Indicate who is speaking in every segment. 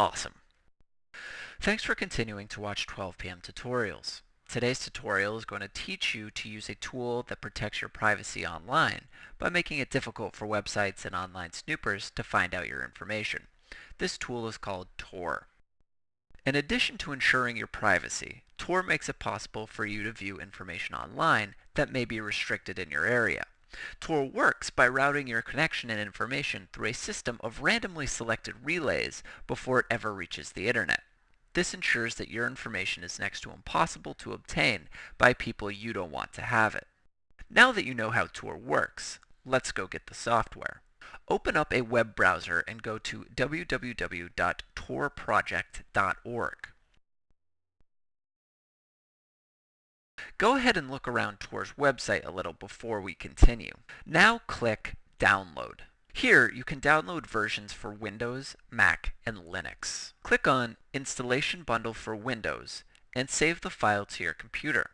Speaker 1: Awesome. Thanks for continuing to watch 12PM tutorials. Today's tutorial is going to teach you to use a tool that protects your privacy online by making it difficult for websites and online snoopers to find out your information. This tool is called Tor. In addition to ensuring your privacy, Tor makes it possible for you to view information online that may be restricted in your area. Tor works by routing your connection and information through a system of randomly selected relays before it ever reaches the internet. This ensures that your information is next to impossible to obtain by people you don't want to have it. Now that you know how Tor works, let's go get the software. Open up a web browser and go to www.torproject.org. Go ahead and look around Tor's website a little before we continue. Now click Download. Here, you can download versions for Windows, Mac, and Linux. Click on Installation Bundle for Windows and save the file to your computer.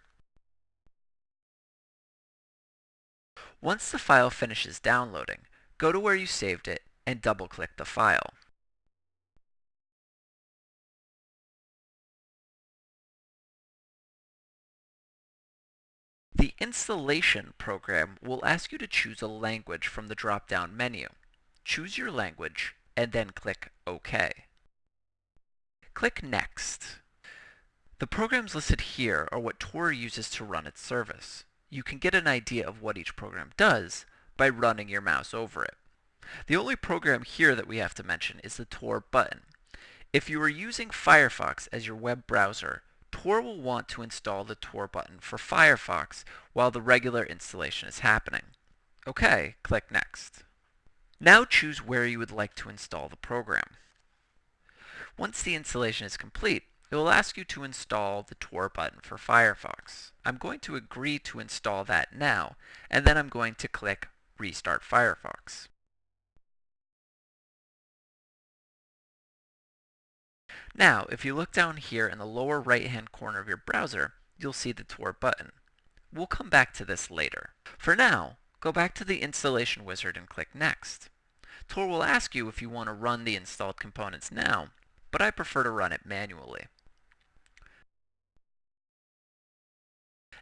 Speaker 1: Once the file finishes downloading, go to where you saved it and double-click the file. The installation program will ask you to choose a language from the drop-down menu. Choose your language and then click OK. Click Next. The programs listed here are what Tor uses to run its service. You can get an idea of what each program does by running your mouse over it. The only program here that we have to mention is the Tor button. If you are using Firefox as your web browser, Tor will want to install the Tor button for Firefox while the regular installation is happening. OK, click Next. Now choose where you would like to install the program. Once the installation is complete, it will ask you to install the Tor button for Firefox. I'm going to agree to install that now, and then I'm going to click Restart Firefox. Now, if you look down here in the lower right-hand corner of your browser, you'll see the Tor button. We'll come back to this later. For now, go back to the installation wizard and click Next. Tor will ask you if you want to run the installed components now, but I prefer to run it manually.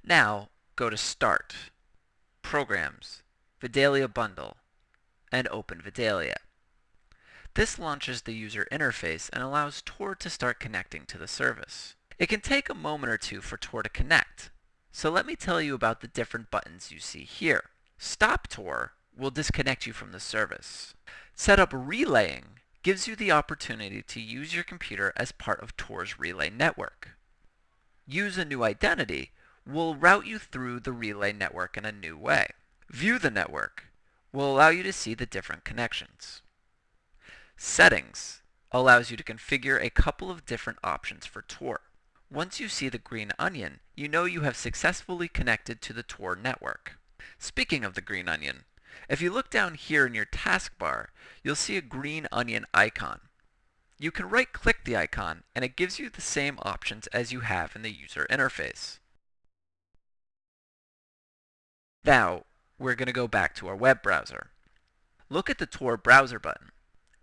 Speaker 1: Now, go to Start, Programs, Vidalia Bundle, and open Vidalia. This launches the user interface and allows Tor to start connecting to the service. It can take a moment or two for Tor to connect, so let me tell you about the different buttons you see here. Stop Tor will disconnect you from the service. Set up relaying gives you the opportunity to use your computer as part of Tor's relay network. Use a new identity will route you through the relay network in a new way. View the network will allow you to see the different connections. Settings allows you to configure a couple of different options for Tor. Once you see the green onion, you know you have successfully connected to the Tor network. Speaking of the green onion, if you look down here in your taskbar, you'll see a green onion icon. You can right-click the icon and it gives you the same options as you have in the user interface. Now, we're going to go back to our web browser. Look at the Tor browser button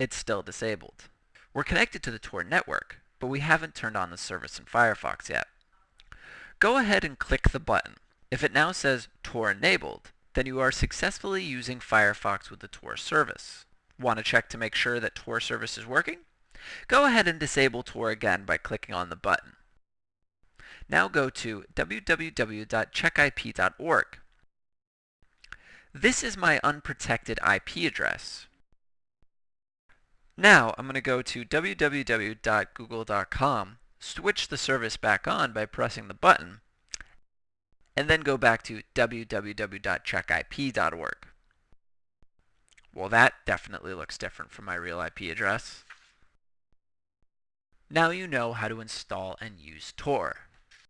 Speaker 1: it's still disabled. We're connected to the Tor network, but we haven't turned on the service in Firefox yet. Go ahead and click the button. If it now says Tor enabled, then you are successfully using Firefox with the Tor service. Want to check to make sure that Tor service is working? Go ahead and disable Tor again by clicking on the button. Now go to www.checkip.org. This is my unprotected IP address. Now I'm going to go to www.google.com, switch the service back on by pressing the button, and then go back to www.checkip.org. Well, that definitely looks different from my real IP address. Now you know how to install and use Tor.